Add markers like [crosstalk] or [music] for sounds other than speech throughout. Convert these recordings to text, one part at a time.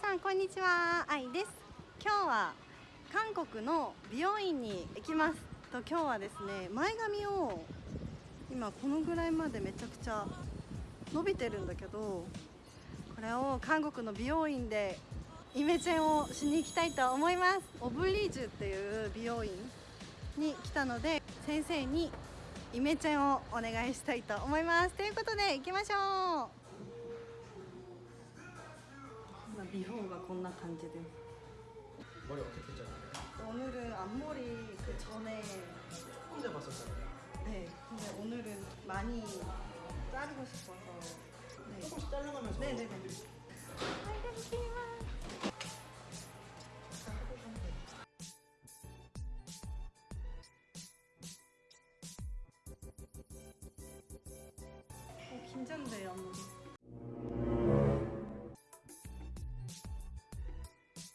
さんこんにちは。愛です。今日は韓国の美容院に行きます。と今日はですね前髪を今このぐらいまでめちゃくちゃ伸びてるんだけどこれを韓国の美容院でイメチェンをしに行きたいと思います。オブリージュっていう美容院に来たので先生にイメチェンをお願いしたいと思います。ということで行きましょう。 미호가 겁나 간지돼 머리 어떻게 했잖아요? 오늘은 앞머리 그 전에 조금 잡았었잖아요. 네 근데 오늘은 많이 자르고 싶어서. 네. 조금씩 잘라가면서 네, 네. 어, 네네네. 알겠지만 긴장돼요 아무래도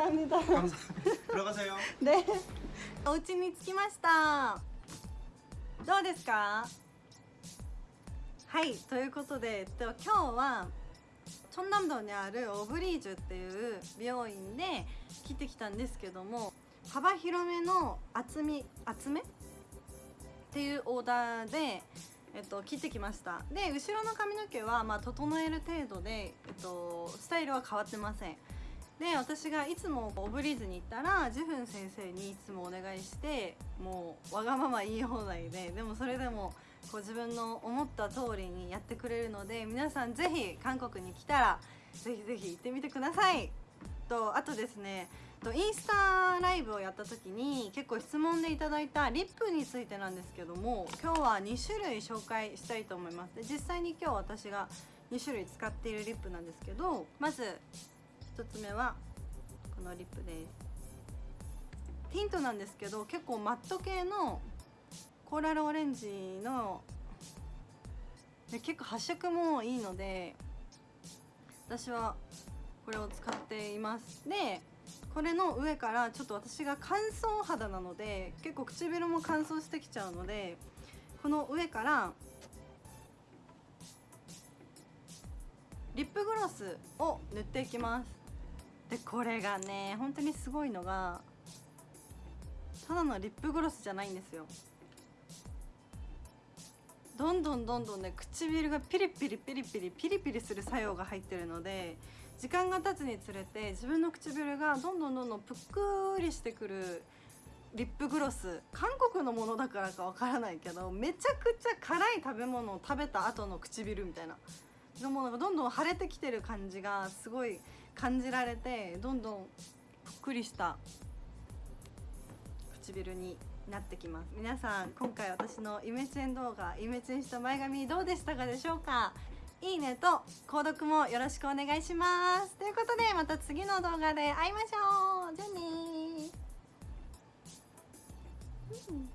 감사합니다. 감사합니다. 들어가세요. [laughs] ね、お家に着きました。どうですか？はい、ということで、えっと今日はチョンナムドにあるオブリージュっていう美容院で切ってきたんですけども、幅広めの厚み厚めっていうオーダーで。えっと、切ってきましたで後ろの髪の毛は、まあ、整える程度で、えっと、スタイルは変わってません で私がいつもオブリーズに行ったらジェフン先生にいつもお願いしてもうわがまま言い放題ででもそれでもこう自分の思った通りにやってくれるので皆さんぜひ韓国に来たらぜひぜひ行ってみてください。とあとですねインスタライブをやった時に結構質問でいただいたリップについてなんですけども今日は2種類紹介したいと思います。で実際に今日私が2種類使っているリップなんですけどまず1つ目はこのリップです。ティントなんですけど結構マット系のコーラルオレンジの結構発色もいいので私はこれを使っています。でこれの上からちょっと私が乾燥肌なので結構唇も乾燥してきちゃうのでこの上からリップグロスを塗っていきます。でこれがね本当にすごいのがただのリップグロスじゃないんですよ。どんどんどんどんね唇がピリピリピリピリピリピリする作用が入ってるので時間が経つにつれて自分の唇がどんどんどんどんぷっくりしてくるリップグロス。韓国のものだからかわからないけどめちゃくちゃ辛い食べ物を食べた後の唇みたいな。のものがどんどん腫れてきてる感じがすごい感じられてどんどんぷっくりした唇になってきます。皆さん今回私のイメチェン動画イメチェンした前髪どうでしたかでしょうか？いいねと購読もよろしくお願いします。ということでまた次の動画で会いましょう。じゃあねー。うん。